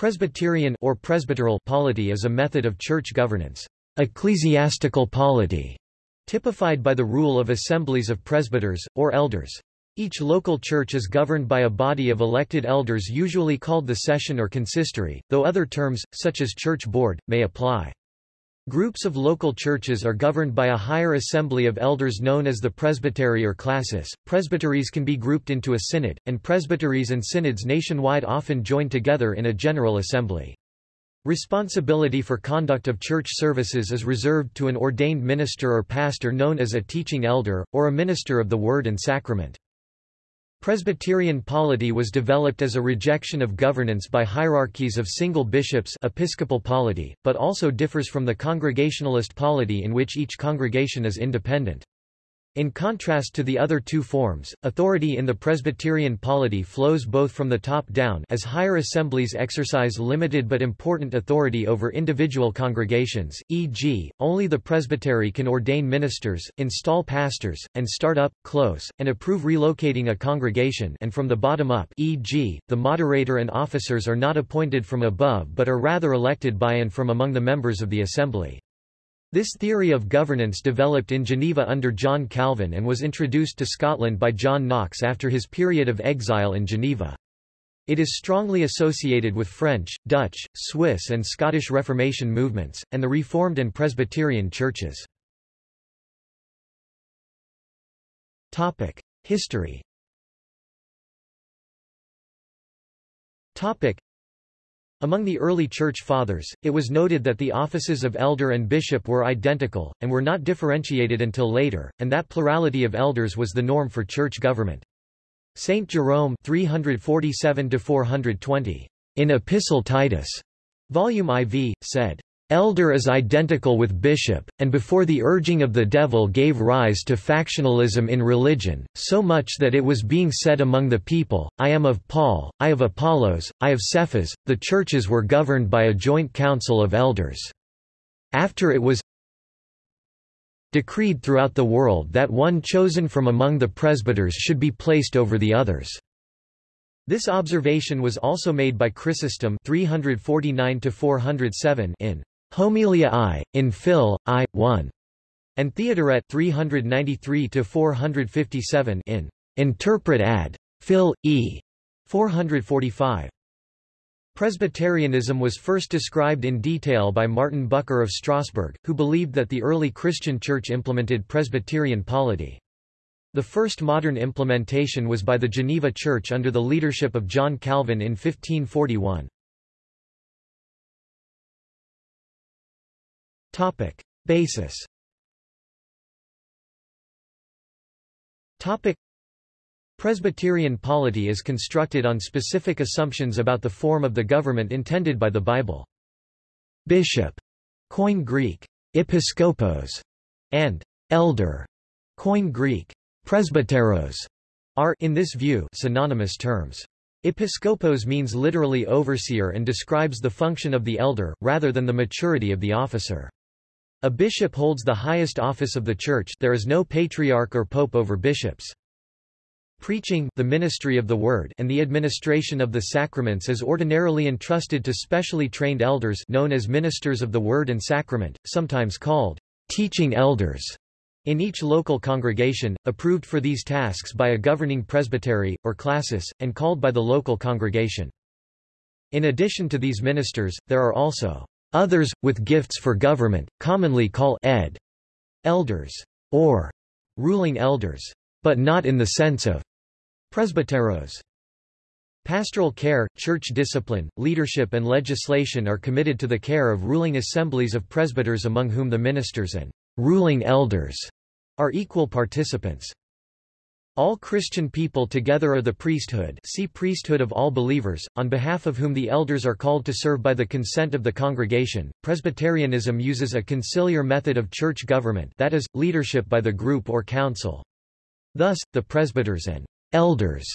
Presbyterian or presbyteral polity is a method of church governance. Ecclesiastical polity, typified by the rule of assemblies of presbyters, or elders. Each local church is governed by a body of elected elders usually called the session or consistory, though other terms, such as church board, may apply. Groups of local churches are governed by a higher assembly of elders known as the presbytery or classis. Presbyteries can be grouped into a synod, and presbyteries and synods nationwide often join together in a general assembly. Responsibility for conduct of church services is reserved to an ordained minister or pastor known as a teaching elder, or a minister of the word and sacrament. Presbyterian polity was developed as a rejection of governance by hierarchies of single bishops episcopal polity, but also differs from the Congregationalist polity in which each congregation is independent. In contrast to the other two forms, authority in the Presbyterian polity flows both from the top down as higher assemblies exercise limited but important authority over individual congregations, e.g., only the presbytery can ordain ministers, install pastors, and start up, close, and approve relocating a congregation and from the bottom up e.g., the moderator and officers are not appointed from above but are rather elected by and from among the members of the assembly. This theory of governance developed in Geneva under John Calvin and was introduced to Scotland by John Knox after his period of exile in Geneva. It is strongly associated with French, Dutch, Swiss and Scottish Reformation movements, and the Reformed and Presbyterian churches. History among the early Church Fathers, it was noted that the offices of elder and bishop were identical, and were not differentiated until later, and that plurality of elders was the norm for church government. Saint Jerome 347-420, in Epistle Titus, Volume IV, said, Elder is identical with bishop, and before the urging of the devil gave rise to factionalism in religion, so much that it was being said among the people, I am of Paul, I of Apollos, I of Cephas, the churches were governed by a joint council of elders. After it was decreed throughout the world that one chosen from among the presbyters should be placed over the others. This observation was also made by Chrysostom 349 in Homilia I, in Phil, I, 1. And Theodoret 393-457 in Interpret ad. Phil, E. 445. Presbyterianism was first described in detail by Martin Bucer of Strasbourg, who believed that the early Christian Church implemented Presbyterian polity. The first modern implementation was by the Geneva Church under the leadership of John Calvin in 1541. Topic. Basis Topic. Presbyterian polity is constructed on specific assumptions about the form of the government intended by the Bible. Bishop, Koine Greek, episkopos, and elder, Koine Greek, presbyteros, are in this view synonymous terms. Episkopos means literally overseer and describes the function of the elder, rather than the maturity of the officer. A bishop holds the highest office of the Church there is no patriarch or pope over bishops. Preaching the ministry of the Word and the administration of the sacraments is ordinarily entrusted to specially trained elders known as ministers of the Word and Sacrament, sometimes called teaching elders, in each local congregation, approved for these tasks by a governing presbytery, or classis, and called by the local congregation. In addition to these ministers, there are also Others, with gifts for government, commonly call ed. elders, or ruling elders, but not in the sense of presbyteros. Pastoral care, church discipline, leadership and legislation are committed to the care of ruling assemblies of presbyters among whom the ministers and ruling elders are equal participants. All Christian people together are the priesthood see priesthood of all believers, on behalf of whom the elders are called to serve by the consent of the congregation. Presbyterianism uses a conciliar method of church government that is, leadership by the group or council. Thus, the presbyters and elders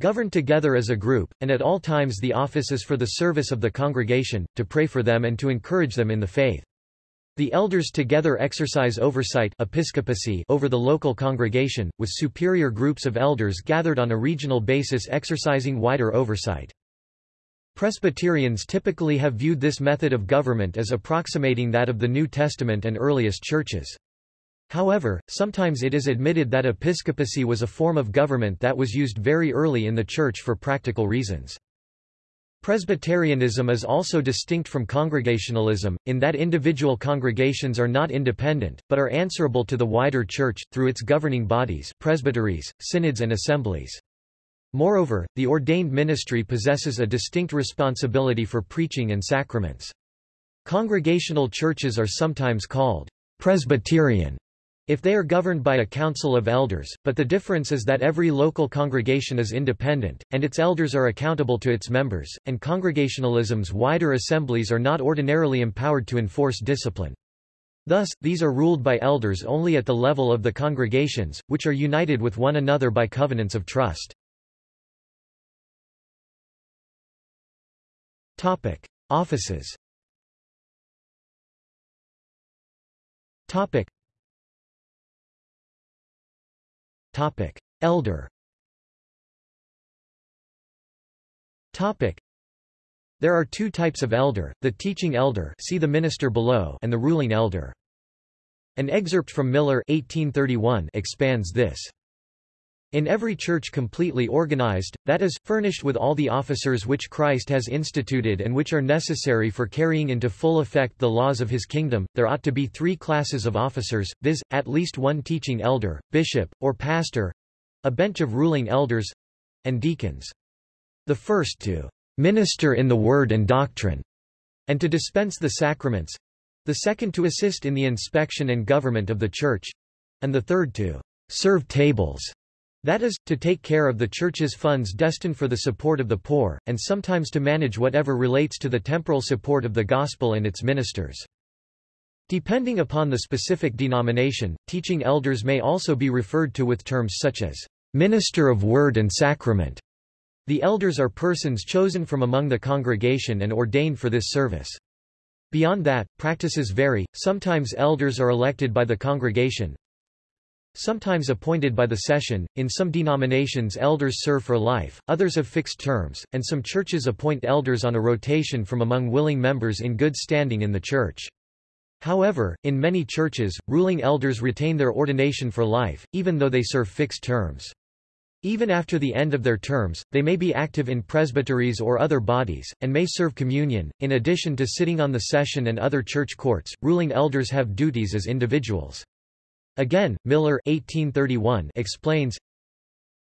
govern together as a group, and at all times the office is for the service of the congregation, to pray for them and to encourage them in the faith. The elders together exercise oversight episcopacy over the local congregation, with superior groups of elders gathered on a regional basis exercising wider oversight. Presbyterians typically have viewed this method of government as approximating that of the New Testament and earliest churches. However, sometimes it is admitted that episcopacy was a form of government that was used very early in the Church for practical reasons. Presbyterianism is also distinct from Congregationalism, in that individual congregations are not independent, but are answerable to the wider Church, through its governing bodies presbyteries, synods and assemblies. Moreover, the ordained ministry possesses a distinct responsibility for preaching and sacraments. Congregational churches are sometimes called Presbyterian if they are governed by a council of elders, but the difference is that every local congregation is independent, and its elders are accountable to its members, and Congregationalism's wider assemblies are not ordinarily empowered to enforce discipline. Thus, these are ruled by elders only at the level of the congregations, which are united with one another by covenants of trust. Topic. Offices Topic: Elder. Topic: There are two types of elder: the teaching elder, see the minister below, and the ruling elder. An excerpt from Miller 1831 expands this. In every church completely organized, that is, furnished with all the officers which Christ has instituted and which are necessary for carrying into full effect the laws of his kingdom, there ought to be three classes of officers, viz., at least one teaching elder, bishop, or pastor—a bench of ruling elders—and deacons. The first to minister in the word and doctrine, and to dispense the sacraments, the second to assist in the inspection and government of the church, and the third to serve tables that is, to take care of the Church's funds destined for the support of the poor, and sometimes to manage whatever relates to the temporal support of the gospel and its ministers. Depending upon the specific denomination, teaching elders may also be referred to with terms such as minister of word and sacrament. The elders are persons chosen from among the congregation and ordained for this service. Beyond that, practices vary, sometimes elders are elected by the congregation, Sometimes appointed by the session, in some denominations elders serve for life, others have fixed terms, and some churches appoint elders on a rotation from among willing members in good standing in the church. However, in many churches, ruling elders retain their ordination for life, even though they serve fixed terms. Even after the end of their terms, they may be active in presbyteries or other bodies, and may serve communion. In addition to sitting on the session and other church courts, ruling elders have duties as individuals. Again, Miller 1831 explains,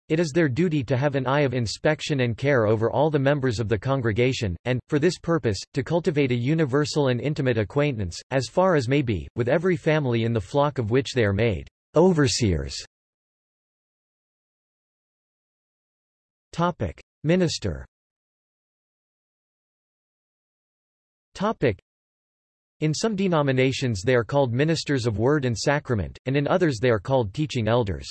it is their duty to have an eye of inspection and care over all the members of the congregation, and, for this purpose, to cultivate a universal and intimate acquaintance, as far as may be, with every family in the flock of which they are made overseers. Topic. Minister Topic. In some denominations they are called ministers of word and sacrament, and in others they are called teaching elders.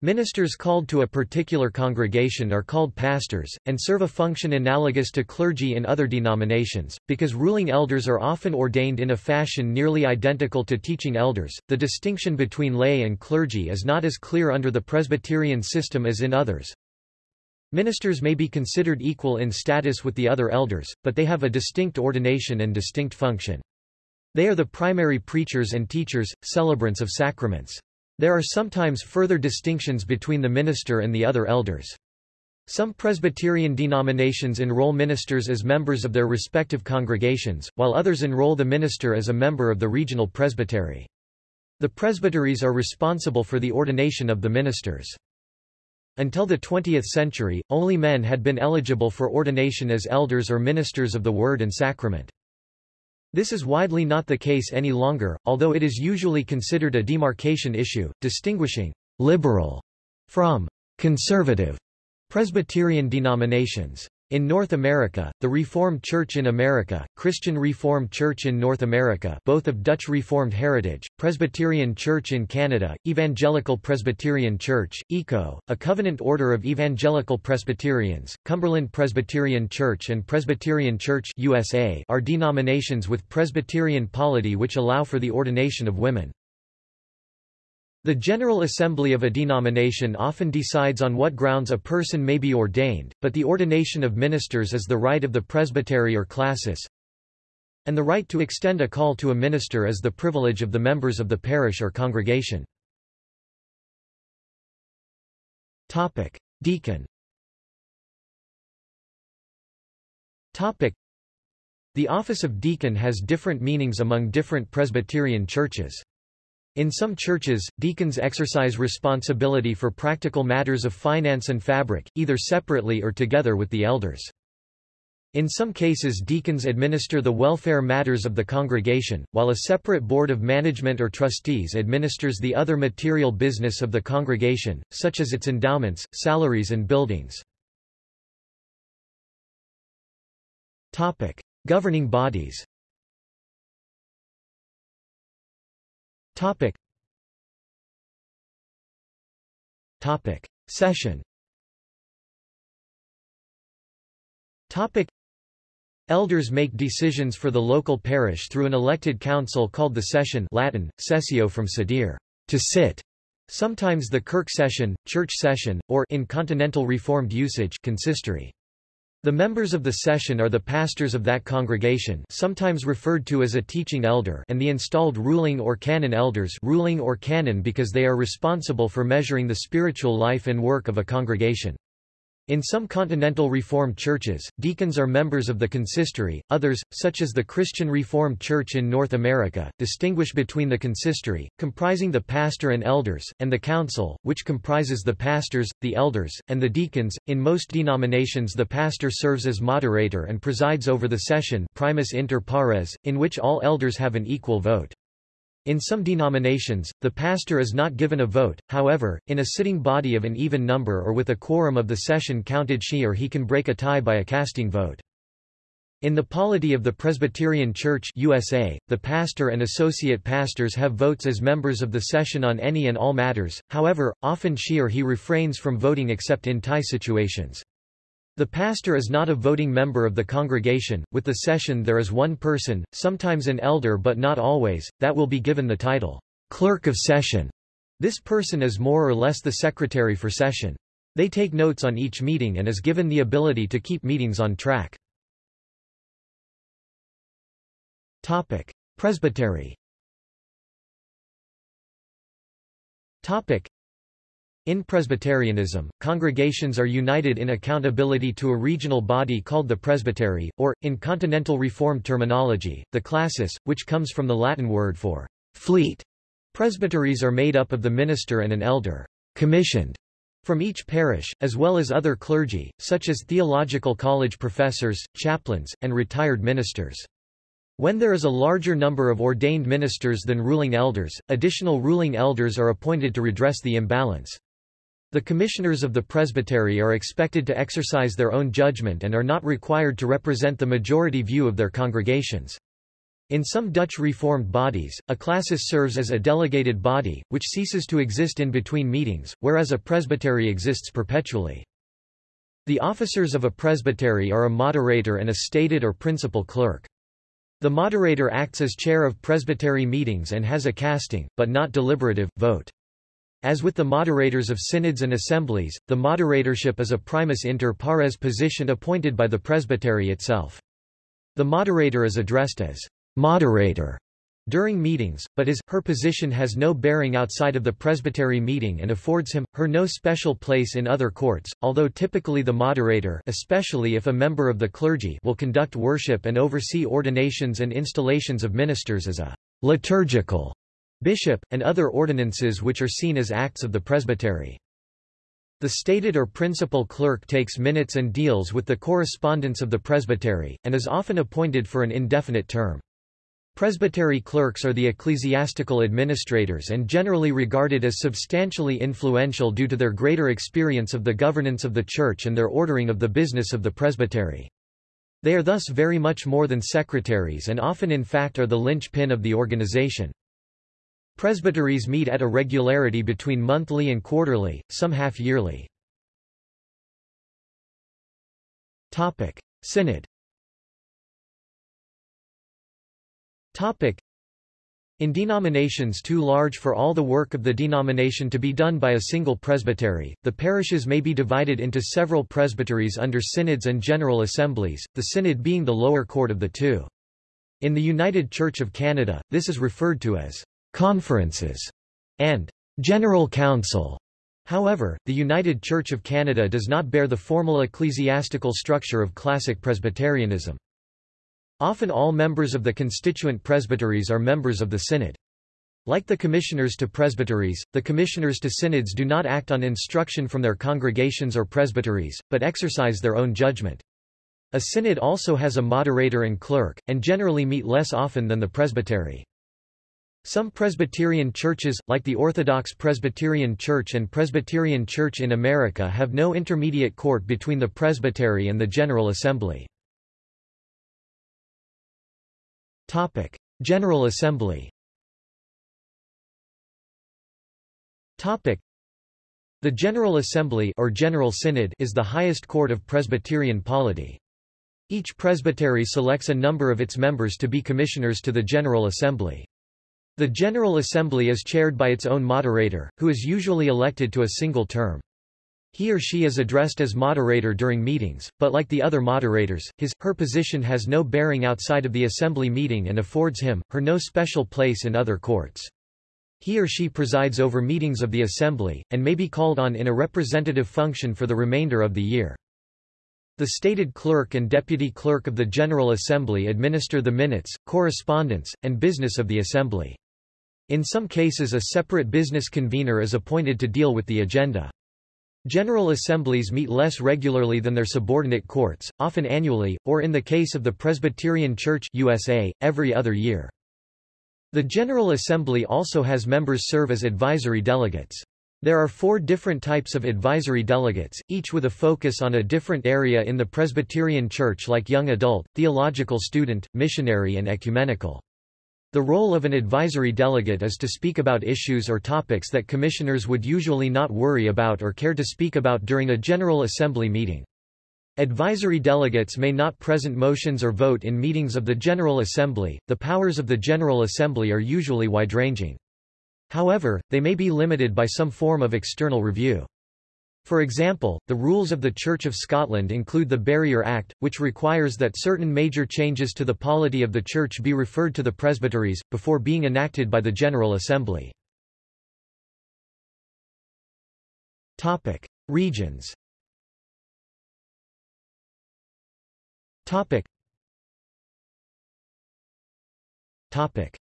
Ministers called to a particular congregation are called pastors, and serve a function analogous to clergy in other denominations. Because ruling elders are often ordained in a fashion nearly identical to teaching elders, the distinction between lay and clergy is not as clear under the Presbyterian system as in others. Ministers may be considered equal in status with the other elders, but they have a distinct ordination and distinct function. They are the primary preachers and teachers, celebrants of sacraments. There are sometimes further distinctions between the minister and the other elders. Some Presbyterian denominations enroll ministers as members of their respective congregations, while others enroll the minister as a member of the regional presbytery. The presbyteries are responsible for the ordination of the ministers. Until the 20th century, only men had been eligible for ordination as elders or ministers of the Word and Sacrament. This is widely not the case any longer, although it is usually considered a demarcation issue, distinguishing liberal from conservative Presbyterian denominations. In North America, the Reformed Church in America, Christian Reformed Church in North America both of Dutch Reformed heritage, Presbyterian Church in Canada, Evangelical Presbyterian Church, ECO, a covenant order of Evangelical Presbyterians, Cumberland Presbyterian Church and Presbyterian Church USA are denominations with Presbyterian polity which allow for the ordination of women. The General Assembly of a denomination often decides on what grounds a person may be ordained, but the ordination of ministers is the right of the presbytery or classis, and the right to extend a call to a minister is the privilege of the members of the parish or congregation. Deacon The office of deacon has different meanings among different Presbyterian churches. In some churches, deacons exercise responsibility for practical matters of finance and fabric, either separately or together with the elders. In some cases deacons administer the welfare matters of the congregation, while a separate board of management or trustees administers the other material business of the congregation, such as its endowments, salaries and buildings. Governing bodies Topic. Topic. Session Topic. Elders make decisions for the local parish through an elected council called the session Latin, sessio from sedere, to sit, sometimes the kirk session, church session, or in continental Reformed usage consistory. The members of the session are the pastors of that congregation sometimes referred to as a teaching elder and the installed ruling or canon elders ruling or canon because they are responsible for measuring the spiritual life and work of a congregation. In some continental Reformed churches, deacons are members of the consistory, others, such as the Christian Reformed Church in North America, distinguish between the consistory, comprising the pastor and elders, and the council, which comprises the pastors, the elders, and the deacons. In most denominations the pastor serves as moderator and presides over the session primus inter pares, in which all elders have an equal vote. In some denominations, the pastor is not given a vote, however, in a sitting body of an even number or with a quorum of the session counted she or he can break a tie by a casting vote. In the polity of the Presbyterian Church USA, the pastor and associate pastors have votes as members of the session on any and all matters, however, often she or he refrains from voting except in tie situations. The pastor is not a voting member of the congregation, with the session there is one person, sometimes an elder but not always, that will be given the title, clerk of session. This person is more or less the secretary for session. They take notes on each meeting and is given the ability to keep meetings on track. Topic. Presbytery Topic. In Presbyterianism, congregations are united in accountability to a regional body called the presbytery, or, in continental Reformed terminology, the classis, which comes from the Latin word for fleet. Presbyteries are made up of the minister and an elder, commissioned from each parish, as well as other clergy, such as theological college professors, chaplains, and retired ministers. When there is a larger number of ordained ministers than ruling elders, additional ruling elders are appointed to redress the imbalance. The commissioners of the presbytery are expected to exercise their own judgment and are not required to represent the majority view of their congregations. In some Dutch Reformed bodies, a classis serves as a delegated body, which ceases to exist in between meetings, whereas a presbytery exists perpetually. The officers of a presbytery are a moderator and a stated or principal clerk. The moderator acts as chair of presbytery meetings and has a casting, but not deliberative, vote. As with the moderators of synods and assemblies, the moderatorship is a primus inter pares position appointed by the presbytery itself. The moderator is addressed as moderator during meetings, but his, her position has no bearing outside of the presbytery meeting and affords him, her no special place in other courts, although typically the moderator especially if a member of the clergy will conduct worship and oversee ordinations and installations of ministers as a liturgical bishop, and other ordinances which are seen as acts of the presbytery. The stated or principal clerk takes minutes and deals with the correspondence of the presbytery, and is often appointed for an indefinite term. Presbytery clerks are the ecclesiastical administrators and generally regarded as substantially influential due to their greater experience of the governance of the church and their ordering of the business of the presbytery. They are thus very much more than secretaries and often in fact are the linchpin of the organization. Presbyteries meet at a regularity between monthly and quarterly, some half-yearly. Synod In denominations too large for all the work of the denomination to be done by a single presbytery, the parishes may be divided into several presbyteries under synods and general assemblies, the synod being the lower court of the two. In the United Church of Canada, this is referred to as conferences and general council. However, the United Church of Canada does not bear the formal ecclesiastical structure of classic Presbyterianism. Often all members of the constituent presbyteries are members of the synod. Like the commissioners to presbyteries, the commissioners to synods do not act on instruction from their congregations or presbyteries, but exercise their own judgment. A synod also has a moderator and clerk, and generally meet less often than the presbytery. Some Presbyterian churches, like the Orthodox Presbyterian Church and Presbyterian Church in America have no intermediate court between the presbytery and the General Assembly. General Assembly. The General Assembly or General Synod is the highest court of Presbyterian polity. Each presbytery selects a number of its members to be commissioners to the General Assembly. The General Assembly is chaired by its own moderator, who is usually elected to a single term. He or she is addressed as moderator during meetings, but like the other moderators, his, her position has no bearing outside of the assembly meeting and affords him, her no special place in other courts. He or she presides over meetings of the assembly, and may be called on in a representative function for the remainder of the year. The stated clerk and deputy clerk of the General Assembly administer the minutes, correspondence, and business of the assembly. In some cases a separate business convener is appointed to deal with the agenda. General assemblies meet less regularly than their subordinate courts, often annually, or in the case of the Presbyterian Church USA, every other year. The General Assembly also has members serve as advisory delegates. There are four different types of advisory delegates, each with a focus on a different area in the Presbyterian Church like young adult, theological student, missionary and ecumenical. The role of an advisory delegate is to speak about issues or topics that commissioners would usually not worry about or care to speak about during a General Assembly meeting. Advisory delegates may not present motions or vote in meetings of the General Assembly. The powers of the General Assembly are usually wide-ranging. However, they may be limited by some form of external review. For example, the rules of the Church of Scotland include the Barrier Act, which requires that certain major changes to the polity of the Church be referred to the presbyteries, before being enacted by the General Assembly. Regions.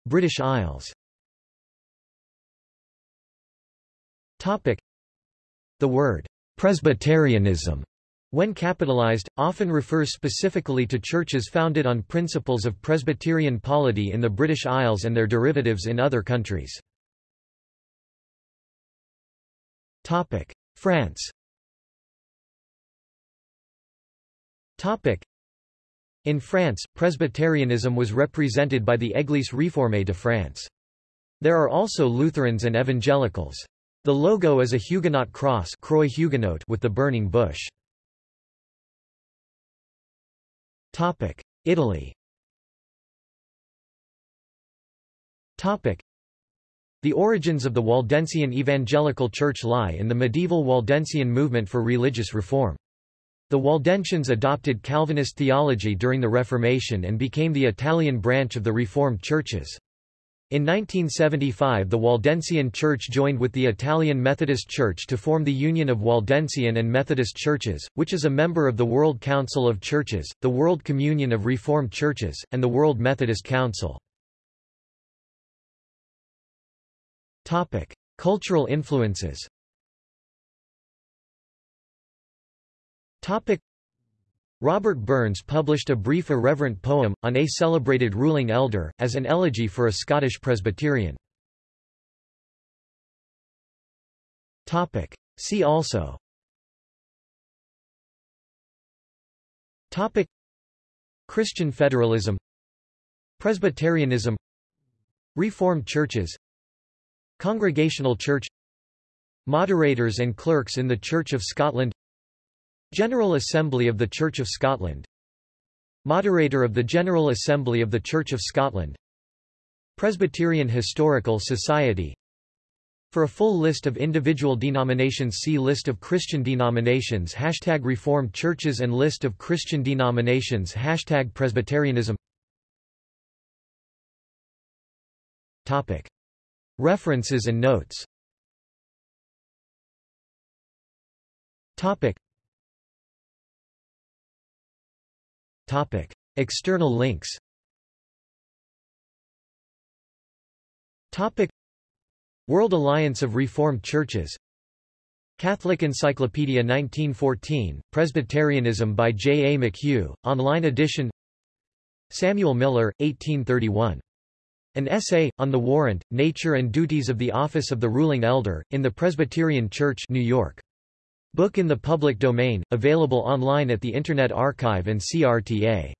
British Isles the word Presbyterianism when capitalized, often refers specifically to churches founded on principles of Presbyterian polity in the British Isles and their derivatives in other countries. France In France, Presbyterianism was represented by the Église réformée de France. There are also Lutherans and evangelicals. The logo is a Huguenot cross Croix Huguenote with the burning bush. Italy The origins of the Waldensian Evangelical Church lie in the medieval Waldensian movement for religious reform. The Waldensians adopted Calvinist theology during the Reformation and became the Italian branch of the Reformed churches. In 1975 the Waldensian Church joined with the Italian Methodist Church to form the Union of Waldensian and Methodist Churches, which is a member of the World Council of Churches, the World Communion of Reformed Churches, and the World Methodist Council. Cultural influences Robert Burns published a brief irreverent poem, on a celebrated ruling elder, as an elegy for a Scottish Presbyterian. See also. Topic. Christian federalism. Presbyterianism. Reformed churches. Congregational church. Moderators and clerks in the Church of Scotland General Assembly of the Church of Scotland. Moderator of the General Assembly of the Church of Scotland. Presbyterian Historical Society. For a full list of individual denominations see List of Christian denominations Hashtag Reformed churches and List of Christian denominations Hashtag Presbyterianism. Topic. References and notes. Topic. Topic. External links Topic. World Alliance of Reformed Churches Catholic Encyclopedia 1914, Presbyterianism by J. A. McHugh, online edition Samuel Miller, 1831. An essay, on the warrant, nature and duties of the office of the ruling elder, in the Presbyterian Church New York. Book in the public domain, available online at the Internet Archive and CRTA.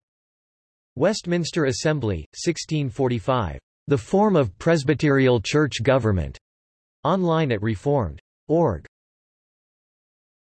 Westminster Assembly, 1645. The Form of Presbyterial Church Government. Online at Reformed.org.